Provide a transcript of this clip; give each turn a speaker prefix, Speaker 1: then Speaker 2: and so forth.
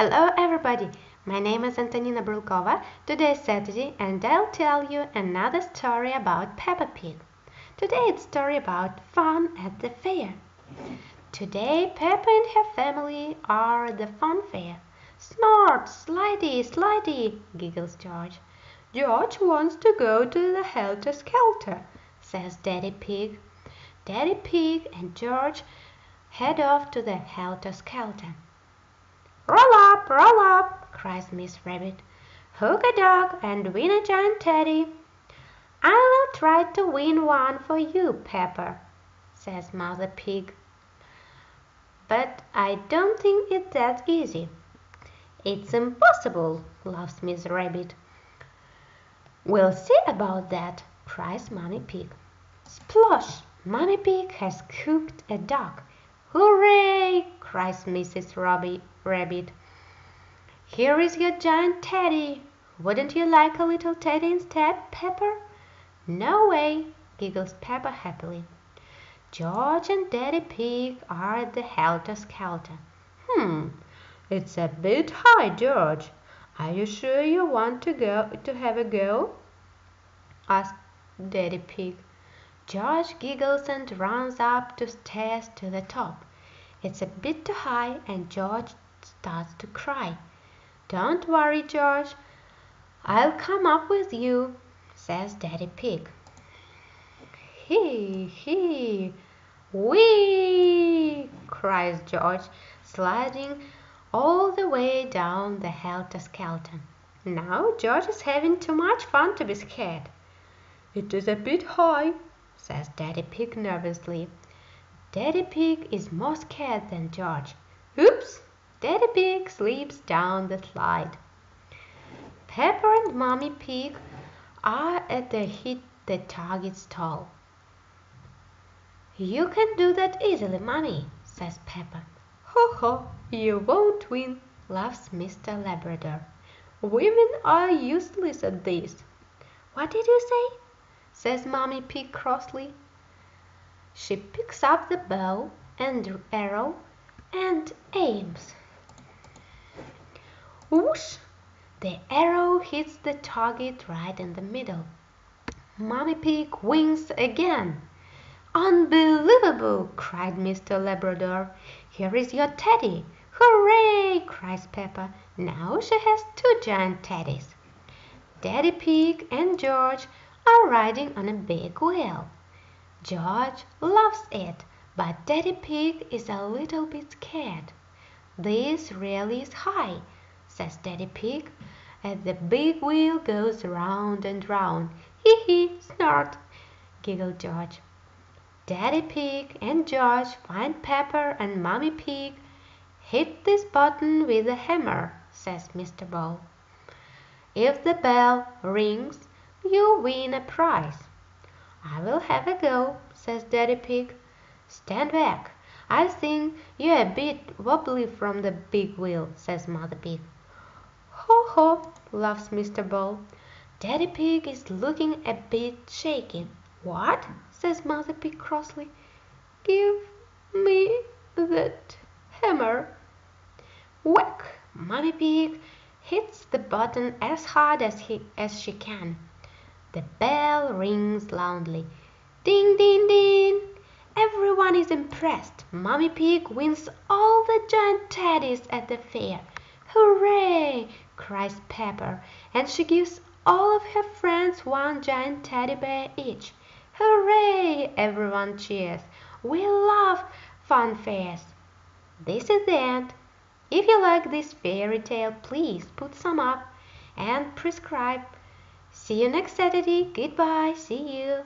Speaker 1: Hello everybody, my name is Antonina Brulkova. Today is Saturday and I'll tell you another story about Peppa Pig. Today it's story about fun at the fair. Today Peppa and her family are at the fun fair. Snort, slidey, slidey, giggles George. George wants to go to the Helter Skelter, says Daddy Pig. Daddy Pig and George head off to the Helter Skelter. Roll up, roll up, cries Miss Rabbit. Hook a dog and win a giant teddy. I will try to win one for you, Peppa," says Mother Pig. But I don't think it's that easy. It's impossible, laughs Miss Rabbit. We'll see about that, cries Mummy Pig. Splosh! Mummy Pig has cooked a dog. Hooray! cries Mrs. Robbie Rabbit. Here is your giant teddy. Wouldn't you like a little teddy instead, Peppa? No way, giggles Peppa happily. George and Daddy Pig are at the helter skelter. Hmm, it's a bit high, George. Are you sure you want to go to have a go? asked Daddy Pig. George giggles and runs up the stairs to the top. It's a bit too high and George starts to cry. Don't worry, George. I'll come up with you, says Daddy Pig. He, he, wee, cries George, sliding all the way down the helter skelter. Now George is having too much fun to be scared. It is a bit high, says Daddy Pig nervously. Daddy Pig is more scared than George. Oops! Daddy Pig slips down the slide. Peppa and Mummy Pig are at the hit the target stall. You can do that easily, Mummy, says Peppa. Ho ho, you won't win, laughs Mr. Labrador. Women are useless at this. What did you say? says Mummy Pig crossly. She picks up the bow and arrow and aims. Whoosh! The arrow hits the target right in the middle. Mummy Pig wins again. Unbelievable! cried Mr. Labrador. Here is your teddy. Hooray! cries Peppa. Now she has two giant teddies. Daddy Pig and George are riding on a big wheel. George loves it, but Daddy Pig is a little bit scared. This really is high, says Daddy Pig, as the big wheel goes round and round. Hee hee, snort, giggled George. Daddy Pig and George find Peppa and Mummy Pig. Hit this button with a hammer, says Mr. Bull. If the bell rings, you win a prize. I will have a go, says Daddy Pig. Stand back. I think you're a bit wobbly from the big wheel, says Mother Pig. Ho ho, laughs Mr. Bull. Daddy Pig is looking a bit shaky. What? says Mother Pig crossly. Give me that hammer. Whack! Mummy Pig hits the button as hard as she can. The bell rings loudly. Ding, ding, ding! Everyone is impressed. Mummy Pig wins all the giant teddies at the fair. Hooray! cries Peppa, and she gives all of her friends one giant teddy bear each. Hooray! Everyone cheers. We love fun fairs. This is the end. If you like this fairy tale, please put some up and prescribe. See you next Saturday. Goodbye. See you.